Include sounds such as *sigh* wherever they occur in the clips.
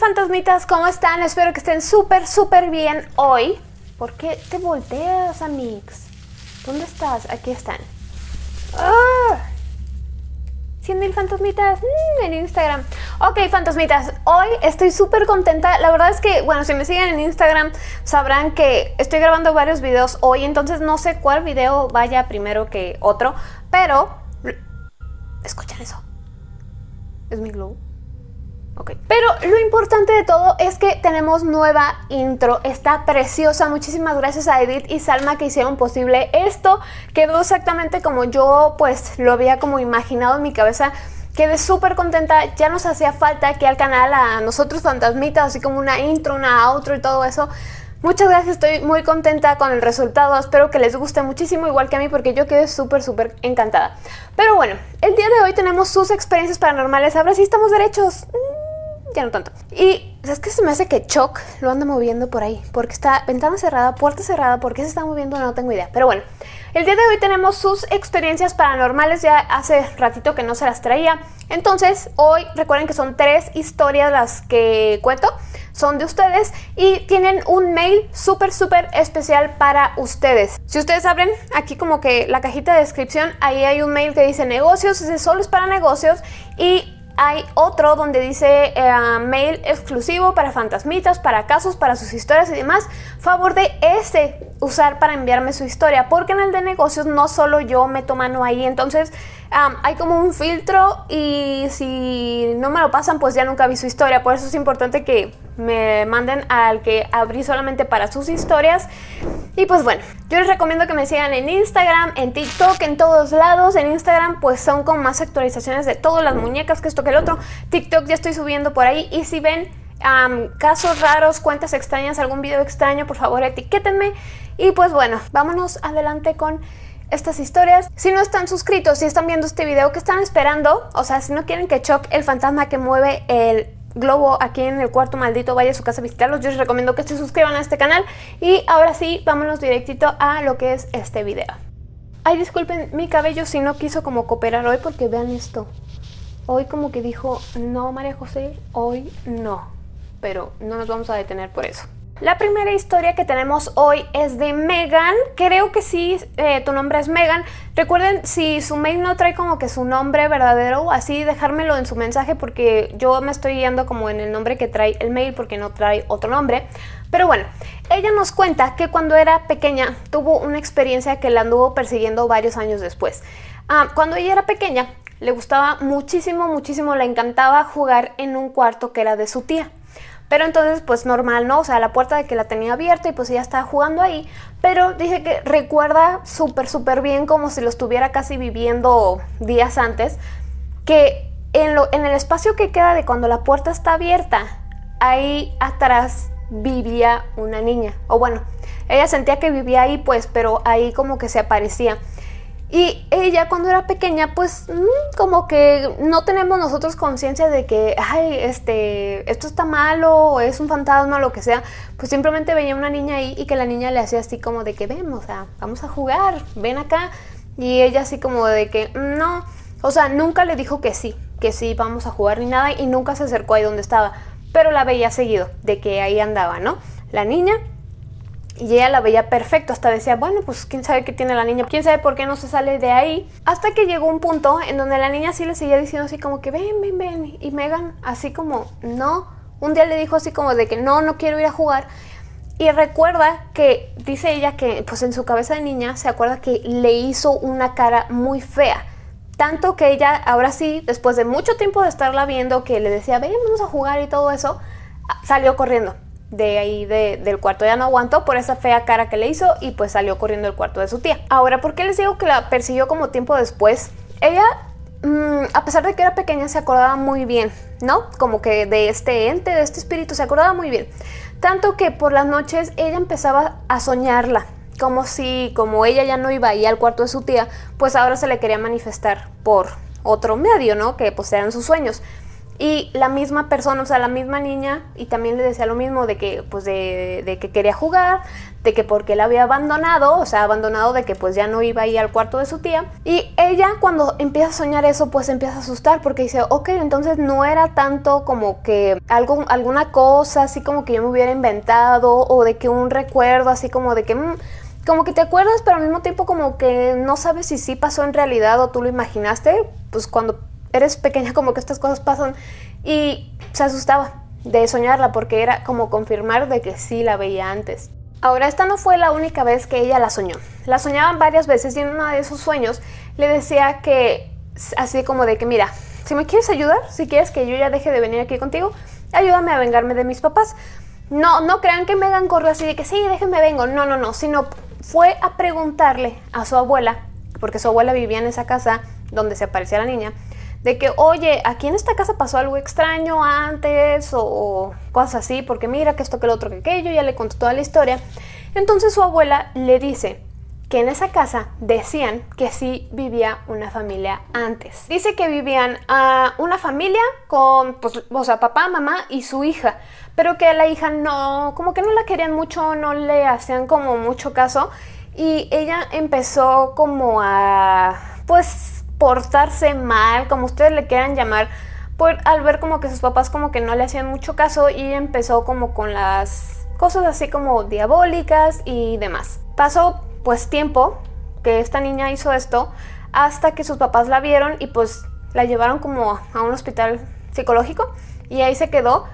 fantasmitas, ¿cómo están? Espero que estén súper, súper bien hoy. ¿Por qué te volteas, amigos? ¿Dónde estás? Aquí están. ¡Ah! 100 fantasmitas mm, en Instagram. Ok, fantasmitas, hoy estoy súper contenta. La verdad es que, bueno, si me siguen en Instagram sabrán que estoy grabando varios videos hoy, entonces no sé cuál video vaya primero que otro, pero... ¿Escuchan eso? ¿Es mi Pero lo importante de todo es que tenemos nueva intro, está preciosa, muchísimas gracias a Edith y Salma que hicieron posible esto, quedó exactamente como yo pues lo había como imaginado en mi cabeza, quedé súper contenta, ya nos hacía falta aquí al canal a nosotros fantasmitas, así como una intro, una outro y todo eso, Muchas gracias, estoy muy contenta con el resultado, espero que les guste muchísimo igual que a mí porque yo quedé súper súper encantada. Pero bueno, el día de hoy tenemos sus experiencias paranormales, ahora sí estamos derechos ya no tanto. Y es que se me hace que Choc lo anda moviendo por ahí, porque está ventana cerrada, puerta cerrada, ¿por qué se está moviendo? No tengo idea. Pero bueno, el día de hoy tenemos sus experiencias paranormales, ya hace ratito que no se las traía. Entonces, hoy recuerden que son tres historias las que cuento, son de ustedes y tienen un mail súper súper especial para ustedes. Si ustedes abren aquí como que la cajita de descripción, ahí hay un mail que dice negocios, ese solo es para negocios y hay otro donde dice eh, mail exclusivo para fantasmitas, para casos, para sus historias y demás. Favor de ese usar para enviarme su historia, porque en el de negocios no solo yo meto mano ahí, entonces hay como un filtro y si no me lo pasan pues ya nunca vi su historia, por eso es importante que me manden al que abrí solamente para sus historias. Y pues bueno, yo les recomiendo que me sigan en Instagram, en TikTok, en todos lados. En Instagram pues son con más actualizaciones de todas las muñecas, que esto que el otro. TikTok ya estoy subiendo por ahí y si ven casos raros, cuentas extrañas, algún video extraño, por favor etiquétenme. Y pues bueno, vámonos adelante con estas historias. Si no están suscritos, si están viendo este video, ¿qué están esperando? O sea, si no quieren que Choc, el fantasma que mueve el globo aquí en el cuarto maldito vaya a su casa a visitarlos, yo les recomiendo que se suscriban a este canal. Y ahora sí, vámonos directito a lo que es este video. Ay, disculpen mi cabello si no quiso como cooperar hoy porque vean esto. Hoy como que dijo, no María José, hoy no. Pero no nos vamos a detener por eso. La primera historia que tenemos hoy es de Megan. Creo que sí, eh, tu nombre es Megan. Recuerden, si su mail no trae como que su nombre verdadero, así dejármelo en su mensaje porque yo me estoy guiando como en el nombre que trae el mail porque no trae otro nombre. Pero bueno, ella nos cuenta que cuando era pequeña tuvo una experiencia que la anduvo persiguiendo varios años después. Ah, cuando ella era pequeña, le gustaba muchísimo, muchísimo, le encantaba jugar en un cuarto que era de su tía. Pero entonces, pues normal, ¿no? O sea, la puerta de que la tenía abierta y pues ella estaba jugando ahí. Pero dice que recuerda súper, súper bien como si lo estuviera casi viviendo días antes. Que en, lo, en el espacio que queda de cuando la puerta está abierta, ahí atrás vivía una niña. O bueno, ella sentía que vivía ahí pues, pero ahí como que se aparecía. Y ella cuando era pequeña, pues mm, como que no tenemos nosotros conciencia de que, ay, este, esto está malo, o es un fantasma, lo que sea. Pues simplemente veía una niña ahí y que la niña le hacía así como de que, ven, o sea, vamos a jugar, ven acá. Y ella así como de que, no, o sea, nunca le dijo que sí, que sí, vamos a jugar ni nada. Y nunca se acercó ahí donde estaba. Pero la veía seguido, de que ahí andaba, ¿no? La niña y ella la veía perfecto, hasta decía, bueno, pues quién sabe qué tiene la niña, quién sabe por qué no se sale de ahí. Hasta que llegó un punto en donde la niña sí le seguía diciendo así como que ven, ven, ven. Y Megan así como, no. Un día le dijo así como de que no, no quiero ir a jugar. Y recuerda que, dice ella que pues en su cabeza de niña se acuerda que le hizo una cara muy fea. Tanto que ella ahora sí, después de mucho tiempo de estarla viendo, que le decía, ven, vamos a jugar y todo eso, salió corriendo de ahí del cuarto. Ya no aguantó por esa fea cara que le hizo y pues salió corriendo del cuarto de su tía. Ahora, ¿por qué les digo que la persiguió como tiempo después? Ella, mm, a pesar de que era pequeña, se acordaba muy bien, ¿no? Como que de este ente, de este espíritu, se acordaba muy bien. Tanto que por las noches ella empezaba a soñarla, como si, como ella ya no iba ahí al cuarto de su tía, pues ahora se le quería manifestar por otro medio, ¿no? Que pues eran sus sueños. Y la misma persona, o sea, la misma niña, y también le decía lo mismo de que, pues, de, que quería jugar, de que porque la había abandonado, o sea, abandonado de que pues ya no iba a ir al cuarto de su tía. Y ella cuando empieza a soñar eso, pues empieza a asustar porque dice, ok, entonces no era tanto como que algo, alguna cosa así como que yo me hubiera inventado o de que un recuerdo así como de que... Mm, como que te acuerdas, pero al mismo tiempo como que no sabes si sí pasó en realidad o tú lo imaginaste, pues cuando eres pequeña como que estas cosas pasan y se asustaba de soñarla porque era como confirmar de que sí la veía antes. Ahora, esta no fue la única vez que ella la soñó. La soñaban varias veces y en uno de esos sueños le decía que, así como de que, mira, si me quieres ayudar, si quieres que yo ya deje de venir aquí contigo, ayúdame a vengarme de mis papás. No, no crean que Megan corrió así de que sí, déjenme vengo. No, no, no, sino fue a preguntarle a su abuela, porque su abuela vivía en esa casa donde se aparecía la niña, de que, oye, aquí en esta casa pasó algo extraño antes o, cosas así, porque mira que esto, que lo otro, que aquello, ya le contó toda la historia. Entonces su abuela le dice que en esa casa decían que sí vivía una familia antes. Dice que vivían a una familia con, pues, o sea, papá, mamá y su hija, pero que a la hija no, como que no la querían mucho, no le hacían como mucho caso y ella empezó como a, pues, portarse mal, como ustedes le quieran llamar, por, al ver como que sus papás como que no le hacían mucho caso y empezó como con las cosas así como diabólicas y demás. Pasó pues tiempo que esta niña hizo esto hasta que sus papás la vieron y pues la llevaron como a un hospital psicológico y ahí se quedó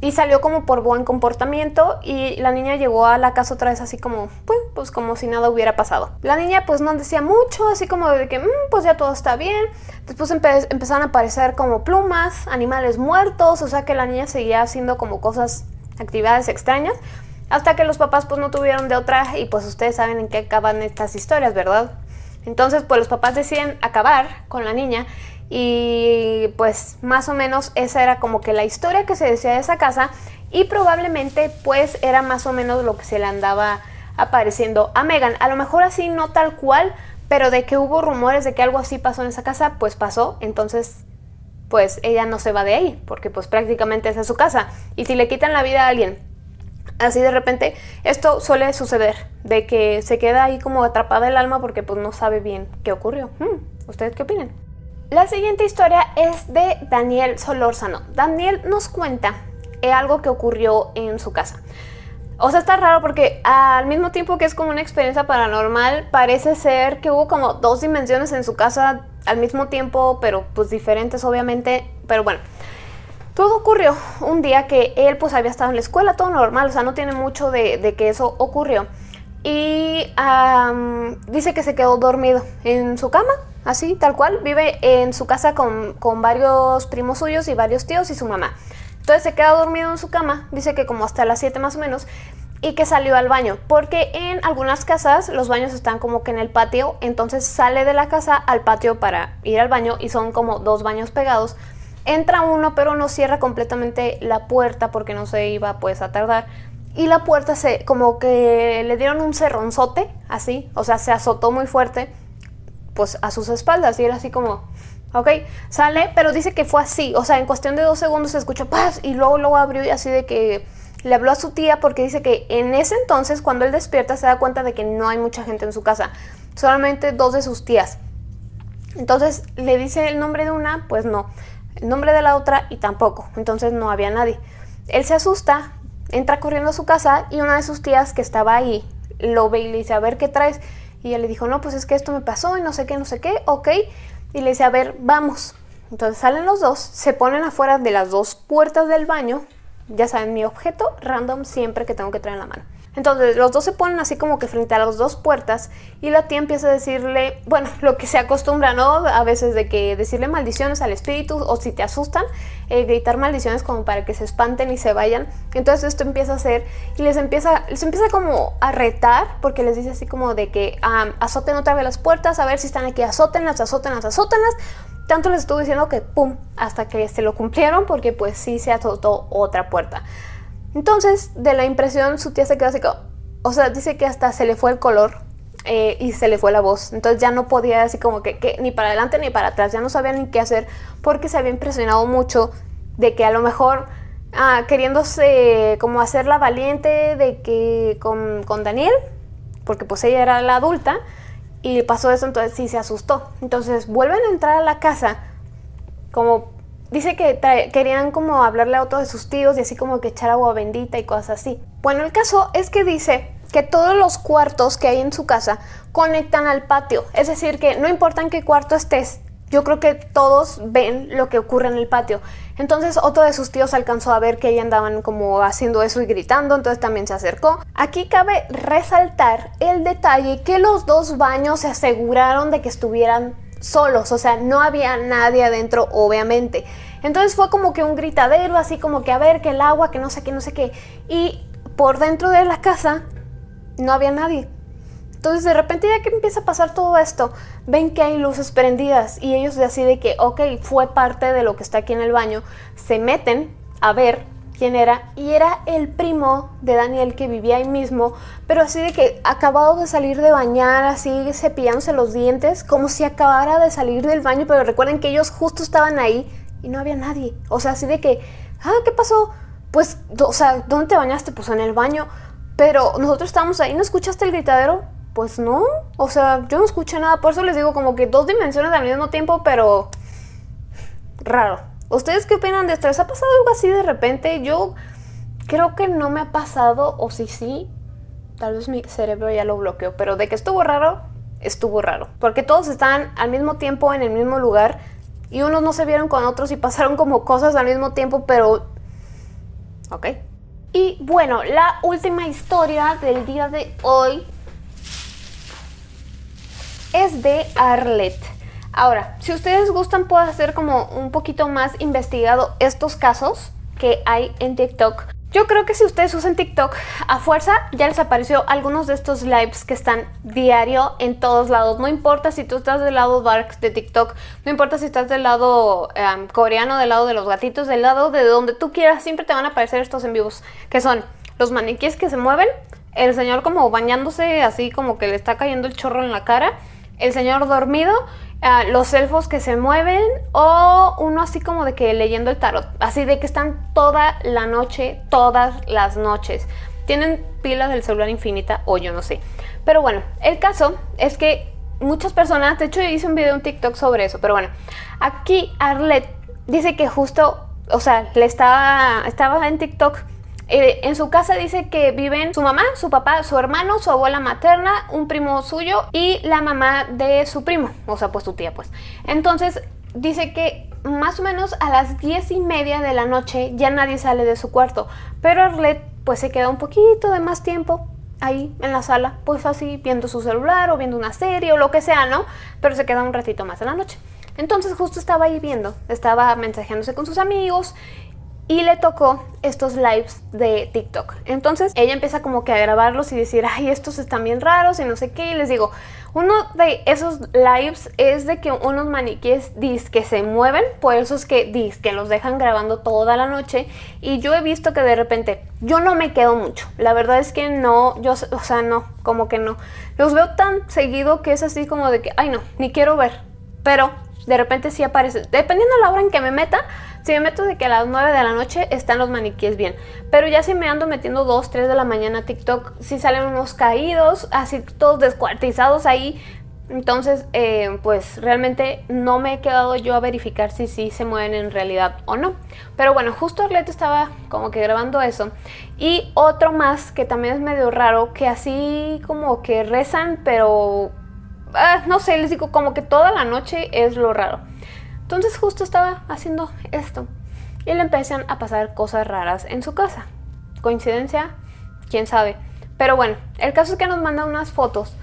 y salió como por buen comportamiento y la niña llegó a la casa otra vez así como, pues, pues como si nada hubiera pasado. La niña pues no decía mucho, así como de que, mm, pues ya todo está bien. Después empezaron a aparecer como plumas, animales muertos, o sea que la niña seguía haciendo como cosas, actividades extrañas. Hasta que los papás pues no tuvieron de otra y pues ustedes saben en qué acaban estas historias, ¿verdad? Entonces pues los papás deciden acabar con la niña y pues más o menos esa era como que la historia que se decía de esa casa y probablemente pues era más o menos lo que se le andaba apareciendo a Megan. A lo mejor así no tal cual, pero de que hubo rumores de que algo así pasó en esa casa, pues pasó. Entonces pues ella no se va de ahí, porque pues prácticamente esa es su casa. Y si le quitan la vida a alguien así de repente, esto suele suceder, de que se queda ahí como atrapada el alma porque pues no sabe bien qué ocurrió. Hmm, ¿Ustedes qué opinan? La siguiente historia es de Daniel Solórzano. Daniel nos cuenta eh, algo que ocurrió en su casa. O sea, está raro porque al mismo tiempo que es como una experiencia paranormal, parece ser que hubo como dos dimensiones en su casa al mismo tiempo, pero pues diferentes obviamente. Pero bueno, todo ocurrió un día que él pues había estado en la escuela, todo normal, o sea, no tiene mucho de, que eso ocurrió. Y dice que se quedó dormido en su cama, así, tal cual. Vive en su casa con, con varios primos suyos y varios tíos y su mamá. Entonces se queda dormido en su cama, dice que como hasta las 7 más o menos, y que salió al baño, porque en algunas casas los baños están como que en el patio, entonces sale de la casa al patio para ir al baño y son como dos baños pegados. Entra uno pero no cierra completamente la puerta porque no se iba pues a tardar. Y la puerta se como que le dieron un cerronzote, así, o sea, se azotó muy fuerte pues a sus espaldas y era así como, ok, sale, pero dice que fue así, o sea, en cuestión de dos segundos se escuchó paz y luego luego abrió y así de que le habló a su tía porque dice que en ese entonces cuando él despierta se da cuenta de que no hay mucha gente en su casa, solamente dos de sus tías. Entonces le dice el nombre de una, pues no, el nombre de la otra y tampoco, entonces no había nadie. Él se asusta, entra corriendo a su casa y una de sus tías que estaba ahí lo ve y le dice, a ver qué traes. Y ella le dijo, no, pues es que esto me pasó y no sé qué, no sé qué, ok. Y le dice, a ver, vamos. Entonces salen los dos, se ponen afuera de las dos puertas del baño. Ya saben, mi objeto random siempre que tengo que traer en la mano. Entonces los dos se ponen así como que frente a las dos puertas y la tía empieza a decirle, bueno, *laughs* lo que se acostumbra, ¿no? A veces de que decirle maldiciones al espíritu o si te asustan, eh, gritar maldiciones como para que se espanten y se vayan. Entonces esto empieza a hacer y les empieza, les empieza como a retar porque les dice así como de que azoten otra vez las puertas, a ver si están aquí, azótenlas, azótenlas, azótenlas. Tanto les estuvo diciendo que pum, hasta que se lo cumplieron porque pues sí se azotó otra puerta. Entonces, de la impresión, su tía se quedó así como... O sea, dice que hasta se le fue el color eh, y se le fue la voz. Entonces ya no podía así como que, ni para adelante ni para atrás. Ya no sabía ni qué hacer porque se había impresionado mucho de que a lo mejor ah, queriéndose como hacerla valiente de que con, con Daniel, porque pues ella era la adulta, y pasó eso, entonces sí se asustó. Entonces vuelven a entrar a la casa, como dice que querían como hablarle a otro de sus tíos y así como que echar agua bendita y cosas así. Bueno, el caso es que dice que todos los cuartos que hay en su casa conectan al patio. Es decir, que no importa en qué cuarto estés, yo creo que todos ven lo que ocurre en el patio. Entonces otro de sus tíos alcanzó a ver que ella andaban como haciendo eso y gritando, entonces también se acercó. Aquí cabe resaltar el detalle que los dos baños se aseguraron de que estuvieran solos, o sea, no había nadie adentro, obviamente. Entonces fue como que un gritadero, así como que a ver, que el agua, que no sé qué, no sé qué. Y por dentro de la casa no había nadie. Entonces de repente ya que empieza a pasar todo esto, ven que hay luces prendidas y ellos deciden que, ok, fue parte de lo que está aquí en el baño, se meten a ver quién era y era el primo de Daniel que vivía ahí mismo, pero así de que acabado de salir de bañar, así cepillándose los dientes, como si acabara de salir del baño, pero recuerden que ellos justo estaban ahí y no había nadie. O sea, así de que, ah, ¿qué pasó? Pues, o sea, ¿dónde te bañaste? Pues en el baño. Pero nosotros estábamos ahí, ¿no escuchaste el gritadero? Pues no, o sea, yo no escuché nada, por eso les digo como que dos dimensiones al mismo tiempo, pero raro. ¿Ustedes qué opinan de esto? ¿Les ha pasado algo así de repente? Yo creo que no me ha pasado, o sí, sí, tal vez mi cerebro ya lo bloqueó, pero de que estuvo raro, estuvo raro. Porque todos están al mismo tiempo en el mismo lugar y unos no se vieron con otros y *laughs* pasaron como cosas al mismo tiempo, pero... Ok. Y bueno, la última historia del día de hoy es de Arlet. Ahora, si ustedes gustan, puedo hacer como un poquito más investigado estos casos que hay en TikTok. Yo creo que si ustedes usan TikTok a fuerza, ya les apareció algunos de estos lives que están diario en todos lados. No importa si tú estás del lado dark de TikTok, no importa si estás del lado em, coreano, del lado de los gatitos, del lado de donde tú quieras, siempre te van a aparecer estos en vivos, que son los maniquíes que se mueven, el señor como bañándose así como que le está cayendo el chorro en la cara, el señor dormido, ah, los elfos que se mueven o uno así como de que leyendo el tarot, así de que están toda la noche, todas las noches. Tienen pilas del celular infinita o yo no sé. Pero bueno, el caso es que muchas personas, de hecho hice un video en TikTok sobre eso, pero bueno, aquí Arlet dice que justo, o sea, le estaba, estaba en TikTok eh, en su casa dice que viven su mamá, su papá, su hermano, su abuela materna, un primo suyo y la mamá de su primo, o sea, pues su tía, pues. Entonces, dice que más o menos a las diez y media de la noche ya nadie sale de su cuarto, pero Arlet pues se queda un poquito de más tiempo ahí en la sala, pues así viendo su celular o viendo una serie o lo que sea, ¿no? Pero se queda un ratito más en la noche. Entonces justo estaba ahí viendo, estaba mensajeándose con sus amigos y le tocó estos lives de TikTok. Entonces ella empieza como que a grabarlos y decir, ay, estos están bien raros y no sé qué. Y les digo, uno de esos lives es de que unos maniquíes que se mueven, por eso es que que los dejan grabando toda la noche. Y yo he visto que de repente, yo no me quedo mucho. La verdad es que no, yo, o sea, no, como que no. Los veo tan seguido que es así como de que, ay no, ni quiero ver. Pero de repente sí aparece, dependiendo de la hora en que me meta, si me meto de que a las 9 de la noche están los maniquíes bien. Pero ya si me ando metiendo 2, 3 de la mañana a TikTok, si salen unos caídos, así todos descuartizados ahí. Entonces, eh, pues realmente no me he quedado yo a verificar si sí se mueven en realidad o no. Pero bueno, justo Arleto estaba como que grabando eso. Y otro más que también es medio raro, que así como que rezan, pero... Ah, no sé, les digo, como que toda la noche es lo raro. Entonces justo estaba haciendo esto y le empiezan a pasar cosas raras en su casa. ¿Coincidencia? ¿Quién sabe? Pero bueno, el caso es que nos manda unas fotos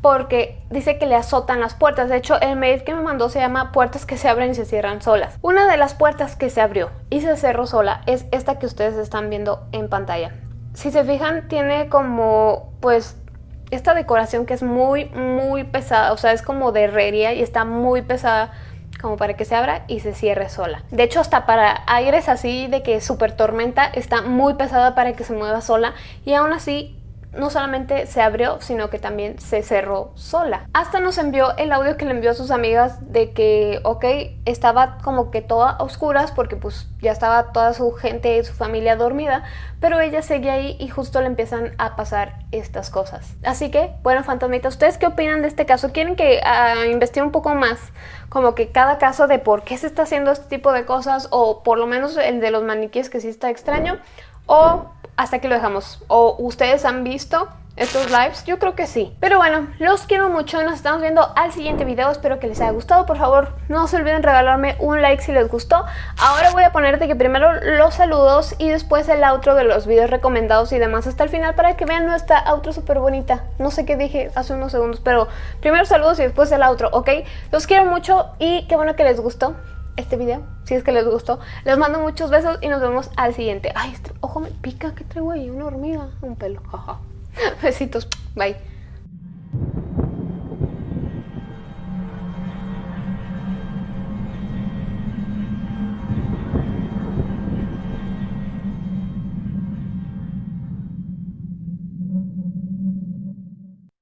porque dice que le azotan las puertas. De hecho, el mail que me mandó se llama puertas que se abren y se cierran solas. Una de las puertas que se abrió y se cerró sola es esta que ustedes están viendo en pantalla. Si se fijan, tiene como, pues, esta decoración que es muy, muy pesada. O sea, es como de herrería y está muy pesada como para que se abra y se cierre sola. De hecho, hasta para aires así de que super tormenta está muy pesada para que se mueva sola y aún así no solamente se abrió, sino que también se cerró sola. Hasta nos envió el audio que le envió a sus amigas de que, ok, estaba como que toda a oscuras porque pues ya estaba toda su gente y su familia dormida, pero ella seguía ahí y justo le empiezan a pasar estas cosas. Así que, bueno, fantasmitas, ¿ustedes qué opinan de este caso? ¿Quieren que uh, investigue un poco más como que cada caso de por qué se está haciendo este tipo de cosas o por lo menos el de los maniquíes que sí está extraño o hasta aquí lo dejamos. ¿O ustedes han visto estos lives? Yo creo que sí. Pero bueno, los quiero mucho. Nos estamos viendo al siguiente video. Espero que les haya gustado. Por favor, no se olviden regalarme un like si les gustó. Ahora voy a ponerte que primero los saludos y después el outro de los videos recomendados y demás hasta el final para que vean nuestra outro súper bonita. No sé qué dije hace unos segundos, pero primero saludos y después el outro, ¿ok? Los quiero mucho y qué bueno que les gustó este video, si es que les gustó. Les mando muchos besos y nos vemos al siguiente. Ay, este ojo me pica, que traigo ahí? Una hormiga, un pelo. *laughs* Besitos, bye.